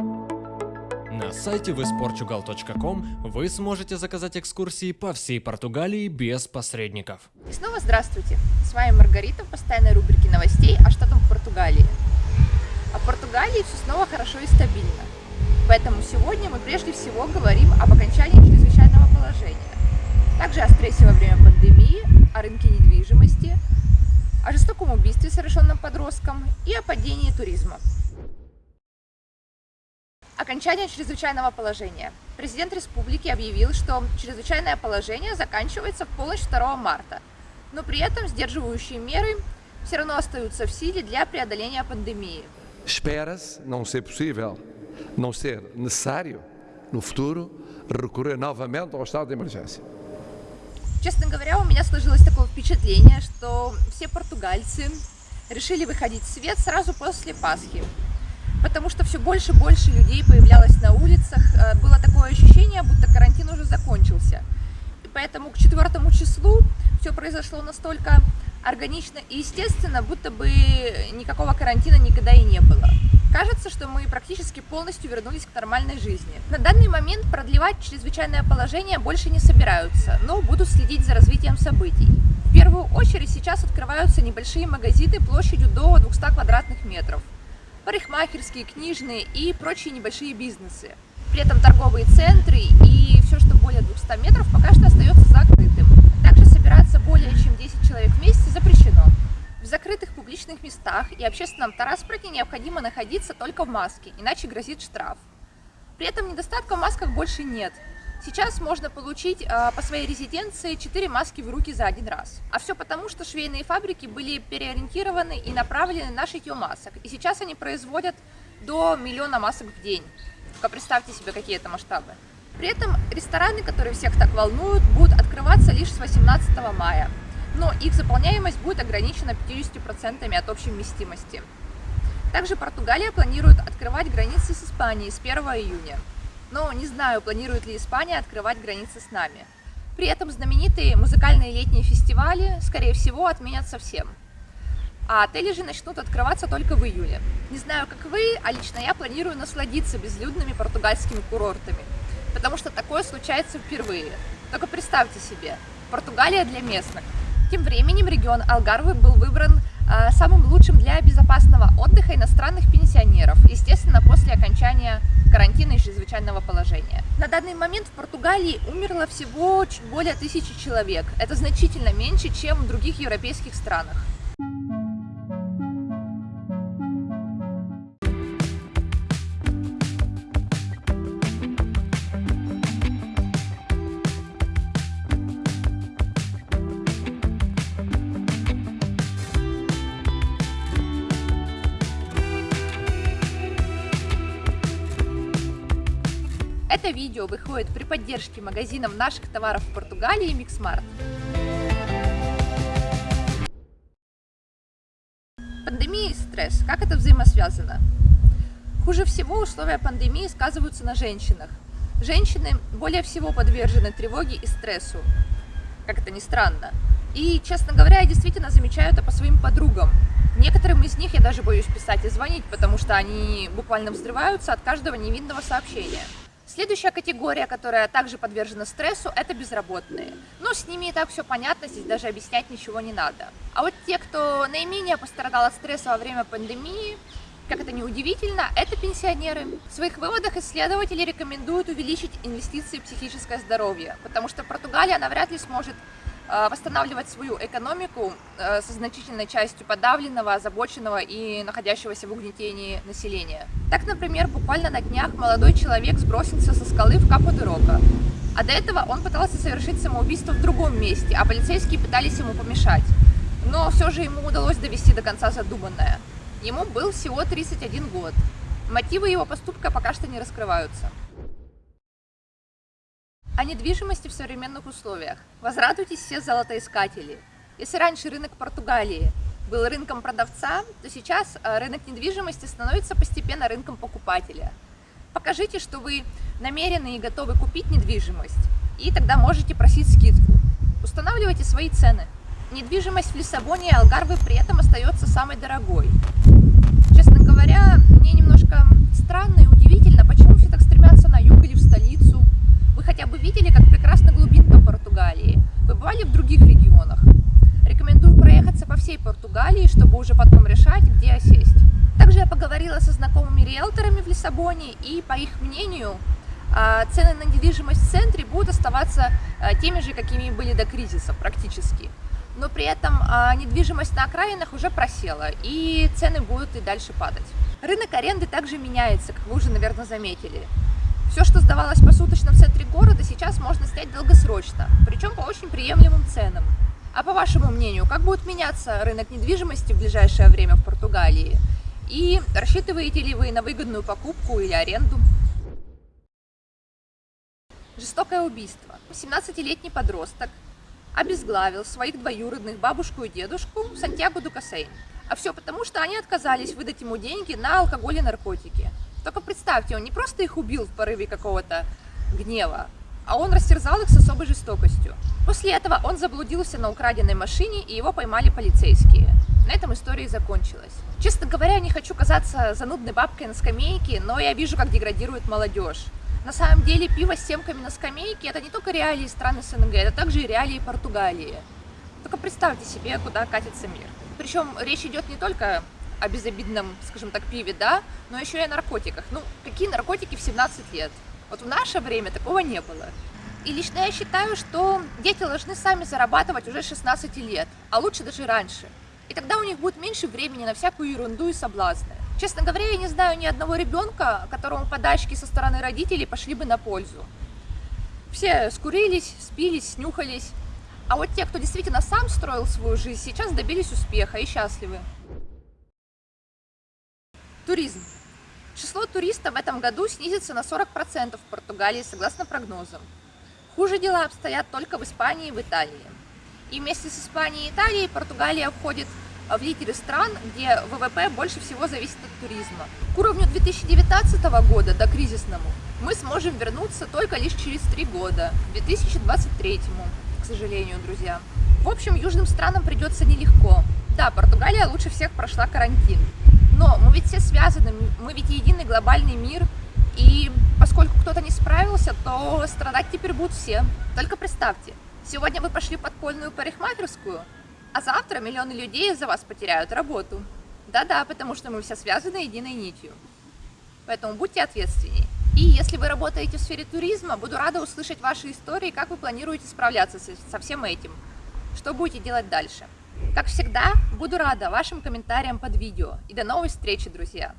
На сайте visportugal.com вы сможете заказать экскурсии по всей Португалии без посредников. И снова здравствуйте! С вами Маргарита в постоянной рубрике новостей о что там в Португалии. А в Португалии все снова хорошо и стабильно. Поэтому сегодня мы прежде всего говорим об окончании чрезвычайного положения. Также о стрессе во время пандемии, о рынке недвижимости, о жестоком убийстве, совершенном подростком и о падении туризма. Окончание чрезвычайного положения. Президент республики объявил, что чрезвычайное положение заканчивается в полночь 2 марта, но при этом сдерживающие меры все равно остаются в силе для преодоления пандемии. Espera-se não ser possível, não ser necessário, no futuro, recorrer novamente ao estado de emergência. Честно говоря, у меня сложилось такое впечатление, что все португальцы решили выходить в свет сразу после Пасхи потому что все больше и больше людей появлялось на улицах. Э, было такое ощущение, будто карантин уже закончился. И поэтому к четвертому числу все произошло настолько органично и естественно, будто бы никакого карантина никогда и не было. Кажется, что мы практически полностью вернулись к нормальной жизни. На данный момент продлевать чрезвычайное положение больше не собираются, но будут следить за развитием событий. В первую очередь сейчас открываются небольшие магазины площадью до 200 квадратных метров парикмахерские, книжные и прочие небольшие бизнесы. При этом торговые центры и все, что более 200 метров, пока что остается закрытым. Также собираться более чем 10 человек вместе запрещено. В закрытых публичных местах и общественном транспорте необходимо находиться только в маске, иначе грозит штраф. При этом недостатка в масках больше нет. Сейчас можно получить э, по своей резиденции 4 маски в руки за один раз. А все потому, что швейные фабрики были переориентированы и направлены на шитье масок. И сейчас они производят до миллиона масок в день. Только представьте себе, какие это масштабы. При этом рестораны, которые всех так волнуют, будут открываться лишь с 18 мая. Но их заполняемость будет ограничена 50% от общей вместимости. Также Португалия планирует открывать границы с Испанией с 1 июня но не знаю, планирует ли Испания открывать границы с нами. При этом знаменитые музыкальные летние фестивали, скорее всего, отменят совсем. А отели же начнут открываться только в июле. Не знаю, как вы, а лично я планирую насладиться безлюдными португальскими курортами, потому что такое случается впервые. Только представьте себе, Португалия для местных. Тем временем регион Алгарвы был выбран самым лучшим для безопасного отдыха иностранных пенсионеров, естественно, после окончания карантина и чрезвычайного положения. На данный момент в Португалии умерло всего чуть более тысячи человек. Это значительно меньше, чем в других европейских странах. Это видео выходит при поддержке магазинов наших товаров в Португалии Mixmart. Пандемия и стресс. Как это взаимосвязано? Хуже всего условия пандемии сказываются на женщинах. Женщины более всего подвержены тревоге и стрессу. Как это ни странно. И, честно говоря, я действительно замечаю это по своим подругам. Некоторым из них я даже боюсь писать и звонить, потому что они буквально взрываются от каждого невинного сообщения. Следующая категория, которая также подвержена стрессу, это безработные. Но с ними и так все понятно, здесь даже объяснять ничего не надо. А вот те, кто наименее пострадал от стресса во время пандемии, как это неудивительно, это пенсионеры. В своих выводах исследователи рекомендуют увеличить инвестиции в психическое здоровье, потому что Португалия навряд ли сможет восстанавливать свою экономику э, со значительной частью подавленного, озабоченного и находящегося в угнетении населения. Так, например, буквально на днях молодой человек сбросился со скалы в Капо-де-Рока, а до этого он пытался совершить самоубийство в другом месте, а полицейские пытались ему помешать. Но все же ему удалось довести до конца задуманное. Ему был всего 31 год. Мотивы его поступка пока что не раскрываются. О недвижимости в современных условиях. Возрадуйтесь все золотоискатели. Если раньше рынок Португалии был рынком продавца, то сейчас э, рынок недвижимости становится постепенно рынком покупателя. Покажите, что вы намерены и готовы купить недвижимость, и тогда можете просить скидку. Устанавливайте свои цены. Недвижимость в Лиссабоне и Алгарве при этом остается самой дорогой. Честно говоря, мне немножко странно и удивительно, хотя бы видели, как прекрасна глубинка Португалии? Вы бывали в других регионах? Рекомендую проехаться по всей Португалии, чтобы уже потом решать, где осесть. Также я поговорила со знакомыми риэлторами в Лиссабоне, и по их мнению, а, цены на недвижимость в центре будут оставаться а, теми же, какими были до кризиса практически. Но при этом а, недвижимость на окраинах уже просела, и цены будут и дальше падать. Рынок аренды также меняется, как вы уже, наверное, заметили. Все, что сдавалось посуточно в центре города, сейчас можно снять долгосрочно, причем по очень приемлемым ценам. А по вашему мнению, как будет меняться рынок недвижимости в ближайшее время в Португалии? И рассчитываете ли вы на выгодную покупку или аренду? Жестокое убийство. 17-летний подросток обезглавил своих двоюродных бабушку и дедушку Сантьяго Дукасейн. А все потому, что они отказались выдать ему деньги на алкоголь и наркотики. Только представьте, он не просто их убил в порыве какого-то гнева, а он растерзал их с особой жестокостью. После этого он заблудился на украденной машине, и его поймали полицейские. На этом история и закончилась. Честно говоря, не хочу казаться занудной бабкой на скамейке, но я вижу, как деградирует молодежь. На самом деле пиво с семками на скамейке это не только реалии страны СНГ, это также и реалии Португалии. Только представьте себе, куда катится мир. Причем речь идет не только о безобидном, скажем так, пиве, да, но еще и о наркотиках. Ну, какие наркотики в 17 лет? Вот в наше время такого не было. И лично я считаю, что дети должны сами зарабатывать уже 16 лет, а лучше даже раньше. И тогда у них будет меньше времени на всякую ерунду и соблазны. Честно говоря, я не знаю ни одного ребенка, которому подачки со стороны родителей пошли бы на пользу. Все скурились, спились, снюхались. А вот те, кто действительно сам строил свою жизнь, сейчас добились успеха и счастливы. Туризм. Число туристов в этом году снизится на 40% в Португалии, согласно прогнозам. Хуже дела обстоят только в Испании и в Италии. И вместе с Испанией и Италией Португалия входит в лидеры стран, где ВВП больше всего зависит от туризма. К уровню 2019 года, до кризисному, мы сможем вернуться только лишь через три года, к 2023, к сожалению, друзья. В общем, южным странам придется нелегко. Да, Португалия лучше всех прошла карантин, но мы ведь все связаны, мы ведь единый глобальный мир, и поскольку кто-то не справился, то страдать теперь будут все. Только представьте, сегодня вы пошли подпольную парикмахерскую, а завтра миллионы людей из-за вас потеряют работу. Да-да, потому что мы все связаны единой нитью. Поэтому будьте ответственнее. И если вы работаете в сфере туризма, буду рада услышать ваши истории, как вы планируете справляться со всем этим. Что будете делать дальше. Как всегда, буду рада вашим комментариям под видео. И до новой встречи, друзья!